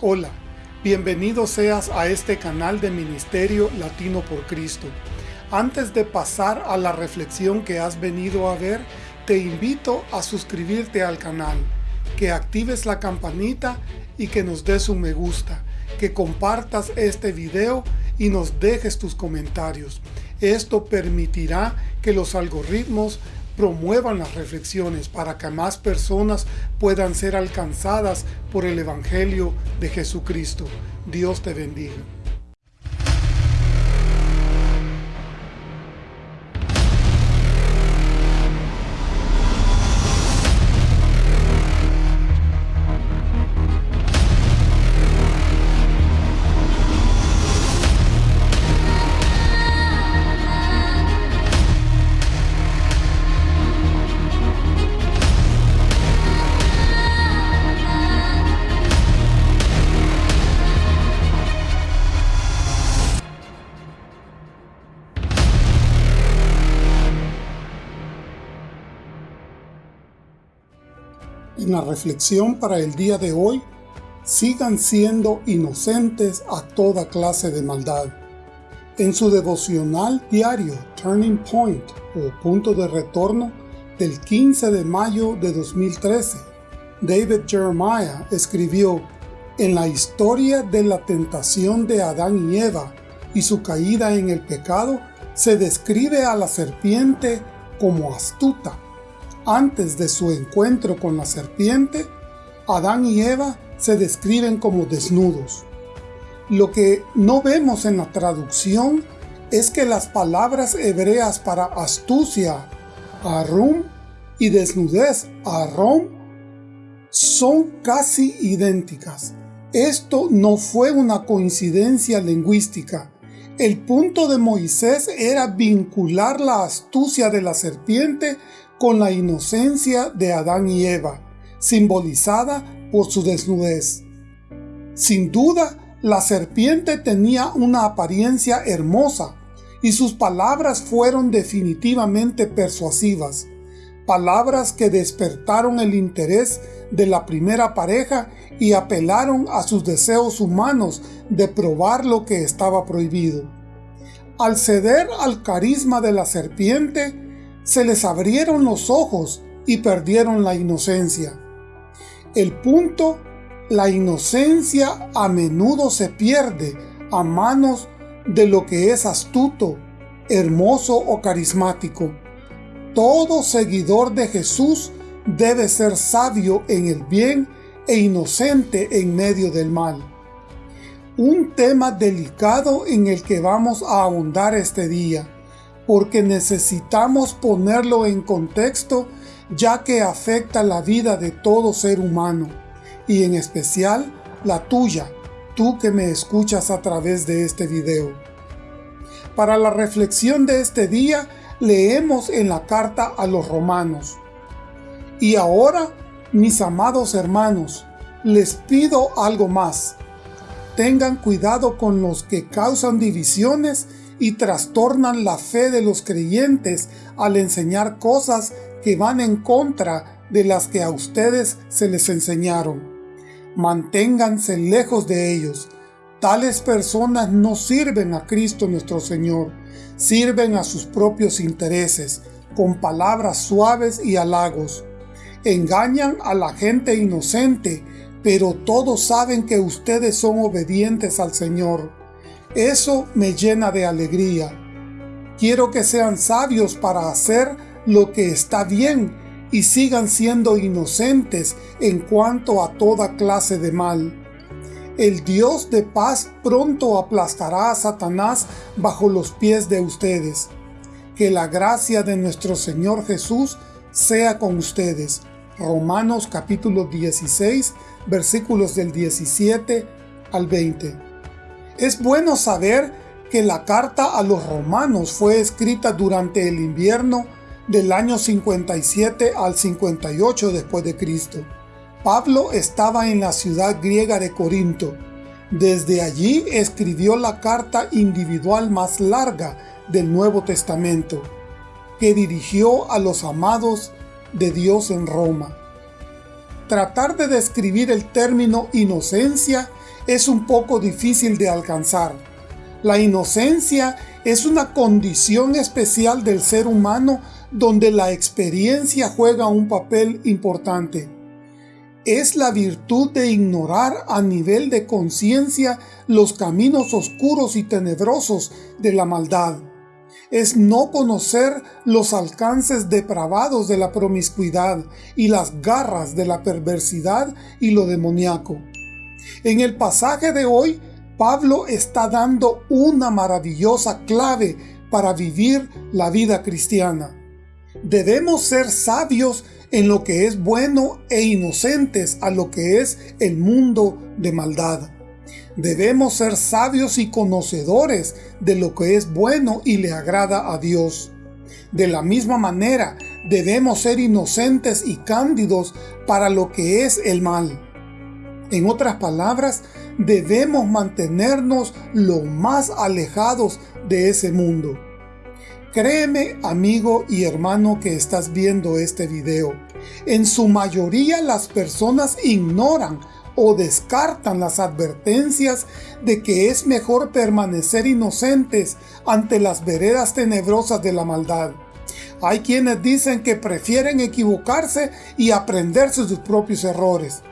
Hola, bienvenido seas a este canal de Ministerio Latino por Cristo. Antes de pasar a la reflexión que has venido a ver, te invito a suscribirte al canal, que actives la campanita y que nos des un me gusta, que compartas este video y nos dejes tus comentarios. Esto permitirá que los algoritmos promuevan las reflexiones para que más personas puedan ser alcanzadas por el Evangelio de Jesucristo. Dios te bendiga. En la reflexión para el día de hoy, sigan siendo inocentes a toda clase de maldad. En su devocional diario Turning Point o Punto de Retorno del 15 de mayo de 2013, David Jeremiah escribió En la historia de la tentación de Adán y Eva y su caída en el pecado, se describe a la serpiente como astuta, antes de su encuentro con la serpiente, Adán y Eva se describen como desnudos. Lo que no vemos en la traducción es que las palabras hebreas para astucia, arum, y desnudez, arom, son casi idénticas. Esto no fue una coincidencia lingüística. El punto de Moisés era vincular la astucia de la serpiente con la inocencia de Adán y Eva, simbolizada por su desnudez. Sin duda, la serpiente tenía una apariencia hermosa y sus palabras fueron definitivamente persuasivas, palabras que despertaron el interés de la primera pareja y apelaron a sus deseos humanos de probar lo que estaba prohibido. Al ceder al carisma de la serpiente, se les abrieron los ojos y perdieron la inocencia. El punto, la inocencia a menudo se pierde a manos de lo que es astuto, hermoso o carismático. Todo seguidor de Jesús debe ser sabio en el bien e inocente en medio del mal. Un tema delicado en el que vamos a ahondar este día porque necesitamos ponerlo en contexto ya que afecta la vida de todo ser humano, y en especial la tuya, tú que me escuchas a través de este video. Para la reflexión de este día, leemos en la carta a los romanos. Y ahora, mis amados hermanos, les pido algo más. Tengan cuidado con los que causan divisiones y trastornan la fe de los creyentes al enseñar cosas que van en contra de las que a ustedes se les enseñaron. Manténganse lejos de ellos. Tales personas no sirven a Cristo nuestro Señor, sirven a sus propios intereses, con palabras suaves y halagos. Engañan a la gente inocente, pero todos saben que ustedes son obedientes al Señor. Eso me llena de alegría. Quiero que sean sabios para hacer lo que está bien y sigan siendo inocentes en cuanto a toda clase de mal. El Dios de paz pronto aplastará a Satanás bajo los pies de ustedes. Que la gracia de nuestro Señor Jesús sea con ustedes. Romanos capítulo 16, versículos del 17 al 20. Es bueno saber que la carta a los romanos fue escrita durante el invierno del año 57 al 58 después de Cristo. Pablo estaba en la ciudad griega de Corinto. Desde allí escribió la carta individual más larga del Nuevo Testamento, que dirigió a los amados de Dios en Roma. Tratar de describir el término inocencia es un poco difícil de alcanzar. La inocencia es una condición especial del ser humano donde la experiencia juega un papel importante. Es la virtud de ignorar a nivel de conciencia los caminos oscuros y tenebrosos de la maldad. Es no conocer los alcances depravados de la promiscuidad y las garras de la perversidad y lo demoníaco. En el pasaje de hoy, Pablo está dando una maravillosa clave para vivir la vida cristiana. Debemos ser sabios en lo que es bueno e inocentes a lo que es el mundo de maldad. Debemos ser sabios y conocedores de lo que es bueno y le agrada a Dios. De la misma manera, debemos ser inocentes y cándidos para lo que es el mal. En otras palabras, debemos mantenernos lo más alejados de ese mundo. Créeme, amigo y hermano que estás viendo este video, en su mayoría las personas ignoran o descartan las advertencias de que es mejor permanecer inocentes ante las veredas tenebrosas de la maldad. Hay quienes dicen que prefieren equivocarse y aprenderse sus propios errores.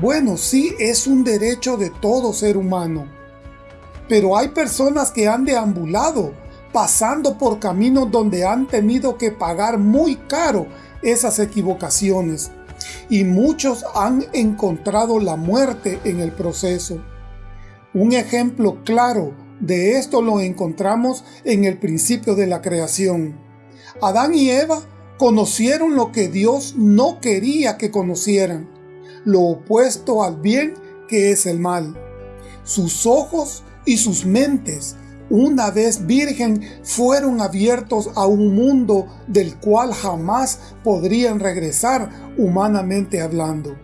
Bueno, sí es un derecho de todo ser humano. Pero hay personas que han deambulado pasando por caminos donde han tenido que pagar muy caro esas equivocaciones y muchos han encontrado la muerte en el proceso. Un ejemplo claro de esto lo encontramos en el principio de la creación. Adán y Eva conocieron lo que Dios no quería que conocieran, lo opuesto al bien que es el mal. Sus ojos y sus mentes una vez virgen, fueron abiertos a un mundo del cual jamás podrían regresar humanamente hablando,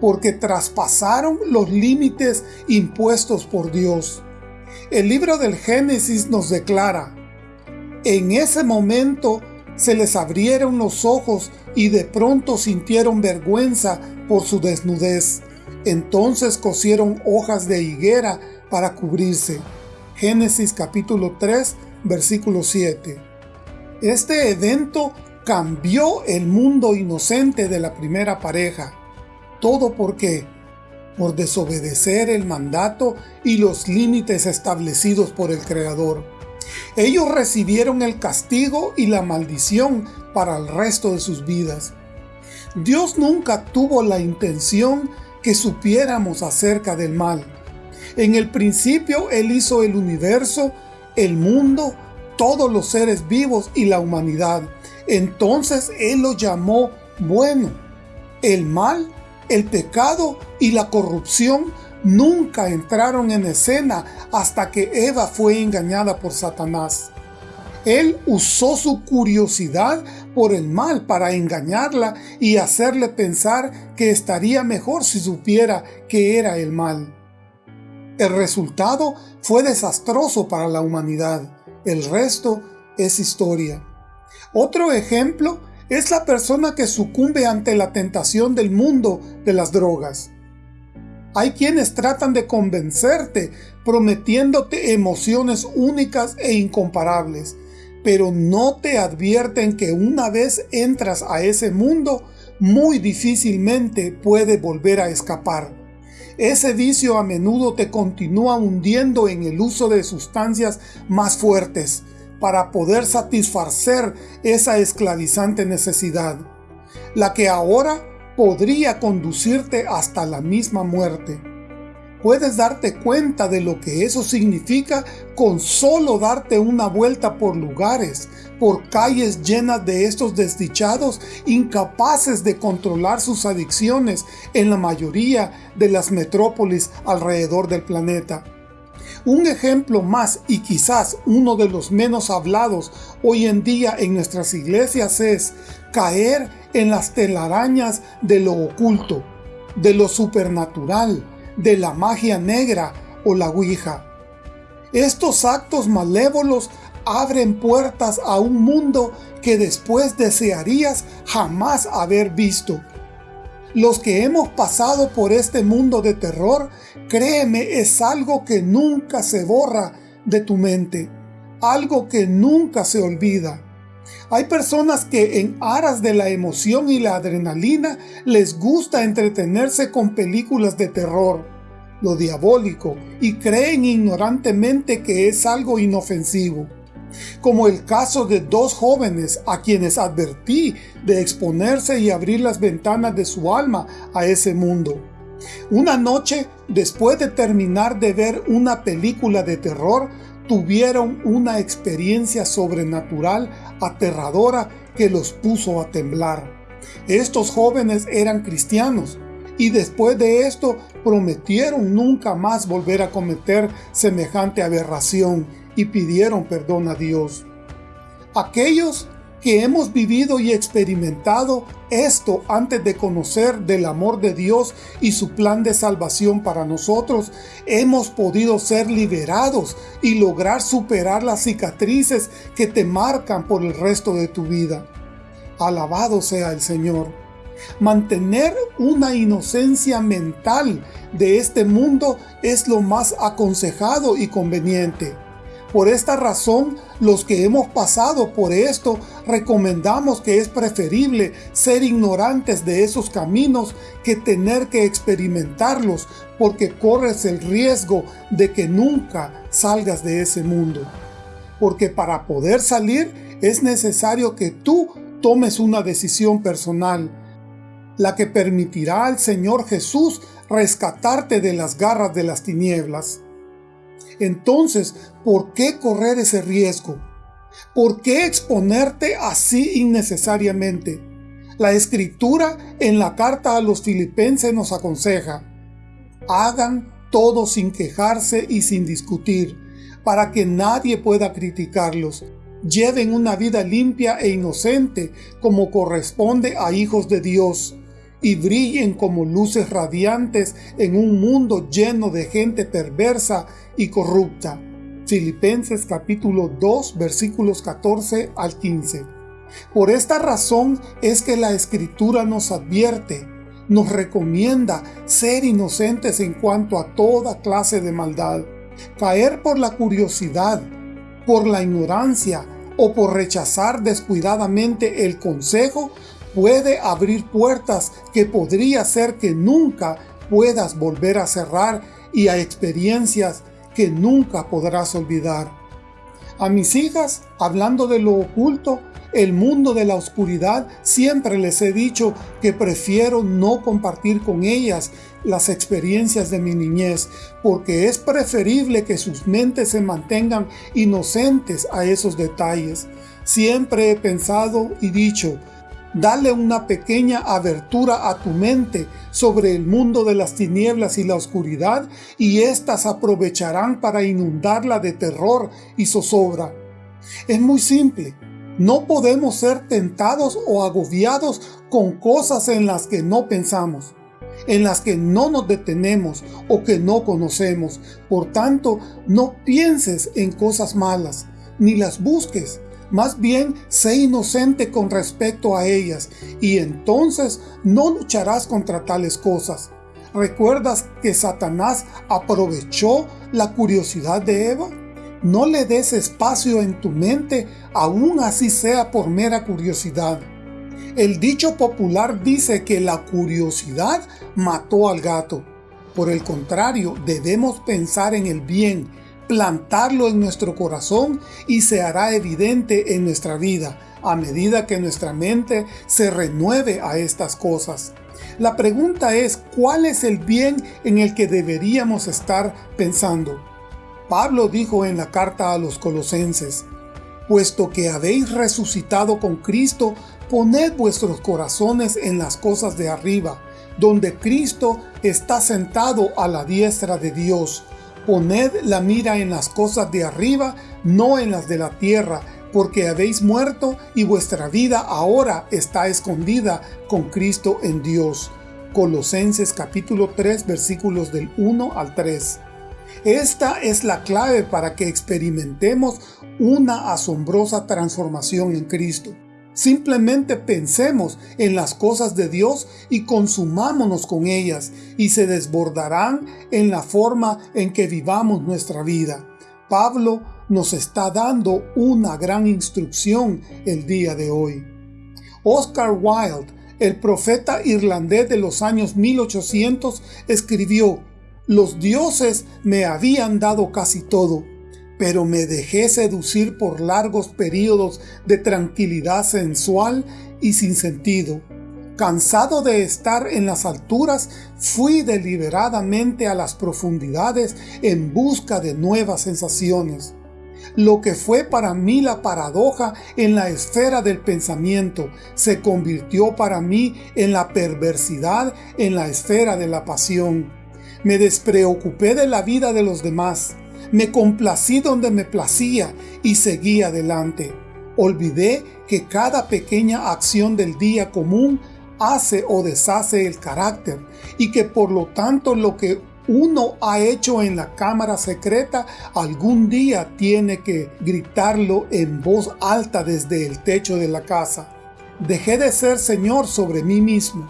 porque traspasaron los límites impuestos por Dios. El libro del Génesis nos declara, En ese momento se les abrieron los ojos y de pronto sintieron vergüenza por su desnudez. Entonces cosieron hojas de higuera para cubrirse. Génesis capítulo 3, versículo 7. Este evento cambió el mundo inocente de la primera pareja. ¿Todo por qué? Por desobedecer el mandato y los límites establecidos por el Creador. Ellos recibieron el castigo y la maldición para el resto de sus vidas. Dios nunca tuvo la intención que supiéramos acerca del mal. En el principio Él hizo el universo, el mundo, todos los seres vivos y la humanidad. Entonces Él lo llamó bueno. El mal, el pecado y la corrupción nunca entraron en escena hasta que Eva fue engañada por Satanás. Él usó su curiosidad por el mal para engañarla y hacerle pensar que estaría mejor si supiera que era el mal. El resultado fue desastroso para la humanidad. El resto es historia. Otro ejemplo es la persona que sucumbe ante la tentación del mundo de las drogas. Hay quienes tratan de convencerte prometiéndote emociones únicas e incomparables, pero no te advierten que una vez entras a ese mundo, muy difícilmente puede volver a escapar. Ese vicio a menudo te continúa hundiendo en el uso de sustancias más fuertes para poder satisfacer esa esclavizante necesidad, la que ahora podría conducirte hasta la misma muerte puedes darte cuenta de lo que eso significa con solo darte una vuelta por lugares, por calles llenas de estos desdichados incapaces de controlar sus adicciones en la mayoría de las metrópolis alrededor del planeta. Un ejemplo más y quizás uno de los menos hablados hoy en día en nuestras iglesias es caer en las telarañas de lo oculto, de lo supernatural, de la magia negra o la Ouija. Estos actos malévolos abren puertas a un mundo que después desearías jamás haber visto. Los que hemos pasado por este mundo de terror, créeme, es algo que nunca se borra de tu mente, algo que nunca se olvida. Hay personas que en aras de la emoción y la adrenalina les gusta entretenerse con películas de terror, lo diabólico, y creen ignorantemente que es algo inofensivo como el caso de dos jóvenes a quienes advertí de exponerse y abrir las ventanas de su alma a ese mundo. Una noche, después de terminar de ver una película de terror, tuvieron una experiencia sobrenatural aterradora que los puso a temblar. Estos jóvenes eran cristianos, y después de esto prometieron nunca más volver a cometer semejante aberración y pidieron perdón a Dios. Aquellos que hemos vivido y experimentado esto antes de conocer del amor de Dios y su plan de salvación para nosotros, hemos podido ser liberados y lograr superar las cicatrices que te marcan por el resto de tu vida. Alabado sea el Señor. Mantener una inocencia mental de este mundo es lo más aconsejado y conveniente. Por esta razón, los que hemos pasado por esto, recomendamos que es preferible ser ignorantes de esos caminos que tener que experimentarlos, porque corres el riesgo de que nunca salgas de ese mundo. Porque para poder salir es necesario que tú tomes una decisión personal, la que permitirá al Señor Jesús rescatarte de las garras de las tinieblas. Entonces, ¿por qué correr ese riesgo? ¿Por qué exponerte así innecesariamente? La escritura en la carta a los filipenses nos aconseja, hagan todo sin quejarse y sin discutir, para que nadie pueda criticarlos. Lleven una vida limpia e inocente como corresponde a hijos de Dios y brillen como luces radiantes en un mundo lleno de gente perversa y corrupta. Filipenses capítulo 2 versículos 14 al 15. Por esta razón es que la Escritura nos advierte, nos recomienda ser inocentes en cuanto a toda clase de maldad. Caer por la curiosidad, por la ignorancia o por rechazar descuidadamente el consejo puede abrir puertas que podría ser que nunca puedas volver a cerrar y a experiencias que nunca podrás olvidar. A mis hijas, hablando de lo oculto, el mundo de la oscuridad, siempre les he dicho que prefiero no compartir con ellas las experiencias de mi niñez, porque es preferible que sus mentes se mantengan inocentes a esos detalles. Siempre he pensado y dicho, Dale una pequeña abertura a tu mente sobre el mundo de las tinieblas y la oscuridad, y éstas aprovecharán para inundarla de terror y zozobra. Es muy simple. No podemos ser tentados o agobiados con cosas en las que no pensamos, en las que no nos detenemos o que no conocemos. Por tanto, no pienses en cosas malas, ni las busques, más bien, sé inocente con respecto a ellas, y entonces no lucharás contra tales cosas. ¿Recuerdas que Satanás aprovechó la curiosidad de Eva? No le des espacio en tu mente, aun así sea por mera curiosidad. El dicho popular dice que la curiosidad mató al gato. Por el contrario, debemos pensar en el bien, plantarlo en nuestro corazón y se hará evidente en nuestra vida a medida que nuestra mente se renueve a estas cosas. La pregunta es, ¿cuál es el bien en el que deberíamos estar pensando? Pablo dijo en la carta a los colosenses, Puesto que habéis resucitado con Cristo, poned vuestros corazones en las cosas de arriba, donde Cristo está sentado a la diestra de Dios. Poned la mira en las cosas de arriba, no en las de la tierra, porque habéis muerto y vuestra vida ahora está escondida con Cristo en Dios. Colosenses capítulo 3 versículos del 1 al 3. Esta es la clave para que experimentemos una asombrosa transformación en Cristo. Simplemente pensemos en las cosas de Dios y consumámonos con ellas y se desbordarán en la forma en que vivamos nuestra vida. Pablo nos está dando una gran instrucción el día de hoy. Oscar Wilde, el profeta irlandés de los años 1800, escribió, Los dioses me habían dado casi todo, pero me dejé seducir por largos periodos de tranquilidad sensual y sin sentido. Cansado de estar en las alturas, fui deliberadamente a las profundidades en busca de nuevas sensaciones. Lo que fue para mí la paradoja en la esfera del pensamiento se convirtió para mí en la perversidad en la esfera de la pasión. Me despreocupé de la vida de los demás me complací donde me placía y seguí adelante. Olvidé que cada pequeña acción del día común hace o deshace el carácter y que por lo tanto lo que uno ha hecho en la cámara secreta algún día tiene que gritarlo en voz alta desde el techo de la casa. Dejé de ser señor sobre mí mismo.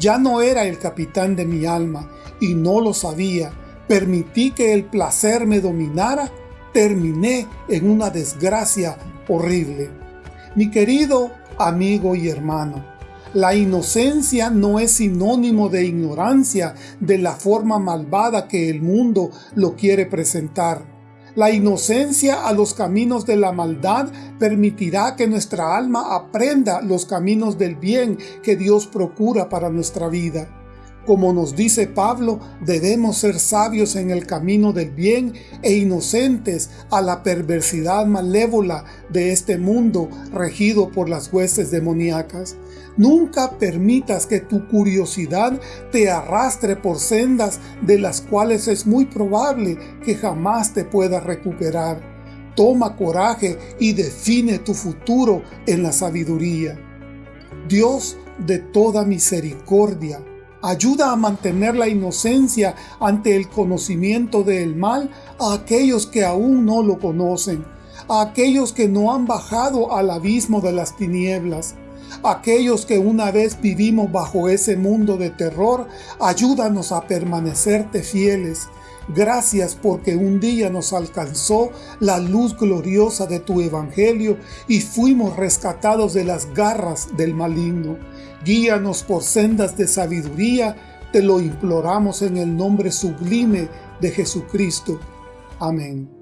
Ya no era el capitán de mi alma y no lo sabía permití que el placer me dominara, terminé en una desgracia horrible. Mi querido amigo y hermano, la inocencia no es sinónimo de ignorancia de la forma malvada que el mundo lo quiere presentar. La inocencia a los caminos de la maldad permitirá que nuestra alma aprenda los caminos del bien que Dios procura para nuestra vida. Como nos dice Pablo, debemos ser sabios en el camino del bien e inocentes a la perversidad malévola de este mundo regido por las huestes demoníacas. Nunca permitas que tu curiosidad te arrastre por sendas de las cuales es muy probable que jamás te puedas recuperar. Toma coraje y define tu futuro en la sabiduría. Dios de toda misericordia, ayuda a mantener la inocencia ante el conocimiento del mal a aquellos que aún no lo conocen, a aquellos que no han bajado al abismo de las tinieblas, aquellos que una vez vivimos bajo ese mundo de terror, ayúdanos a permanecerte fieles. Gracias porque un día nos alcanzó la luz gloriosa de tu Evangelio y fuimos rescatados de las garras del maligno. Guíanos por sendas de sabiduría, te lo imploramos en el nombre sublime de Jesucristo. Amén.